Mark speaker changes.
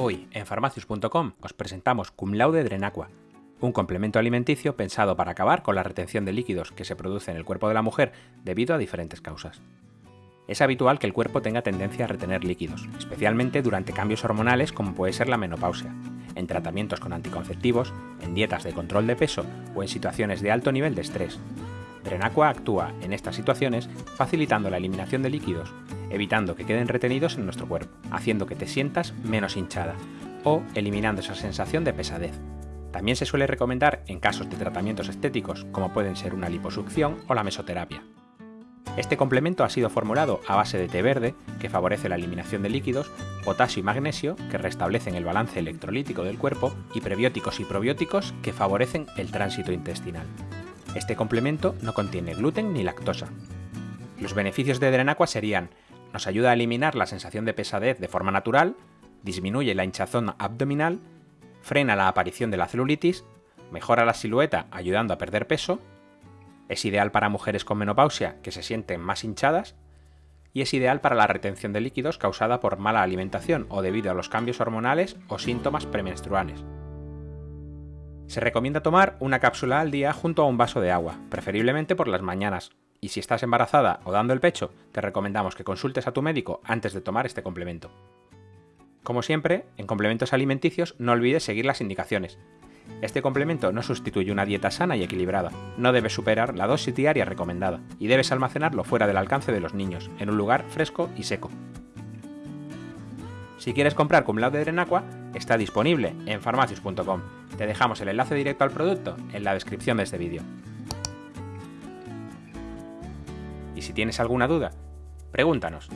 Speaker 1: Hoy, en farmacius.com, os presentamos Cum Laude Drenaqua, un complemento alimenticio pensado para acabar con la retención de líquidos que se produce en el cuerpo de la mujer debido a diferentes causas. Es habitual que el cuerpo tenga tendencia a retener líquidos, especialmente durante cambios hormonales como puede ser la menopausia, en tratamientos con anticonceptivos, en dietas de control de peso o en situaciones de alto nivel de estrés. Drenaqua actúa en estas situaciones facilitando la eliminación de líquidos, evitando que queden retenidos en nuestro cuerpo, haciendo que te sientas menos hinchada o eliminando esa sensación de pesadez. También se suele recomendar en casos de tratamientos estéticos como pueden ser una liposucción o la mesoterapia. Este complemento ha sido formulado a base de té verde, que favorece la eliminación de líquidos, potasio y magnesio, que restablecen el balance electrolítico del cuerpo, y prebióticos y probióticos, que favorecen el tránsito intestinal. Este complemento no contiene gluten ni lactosa. Los beneficios de Drenaqua serían nos ayuda a eliminar la sensación de pesadez de forma natural, disminuye la hinchazón abdominal, frena la aparición de la celulitis, mejora la silueta ayudando a perder peso, es ideal para mujeres con menopausia que se sienten más hinchadas y es ideal para la retención de líquidos causada por mala alimentación o debido a los cambios hormonales o síntomas premenstruales. Se recomienda tomar una cápsula al día junto a un vaso de agua, preferiblemente por las mañanas, y si estás embarazada o dando el pecho, te recomendamos que consultes a tu médico antes de tomar este complemento. Como siempre, en complementos alimenticios no olvides seguir las indicaciones. Este complemento no sustituye una dieta sana y equilibrada, no debes superar la dosis diaria recomendada y debes almacenarlo fuera del alcance de los niños, en un lugar fresco y seco. Si quieres comprar Cum Laude Drenaqua, está disponible en farmacius.com. Te dejamos el enlace directo al producto en la descripción de este vídeo. Y si tienes alguna duda, pregúntanos.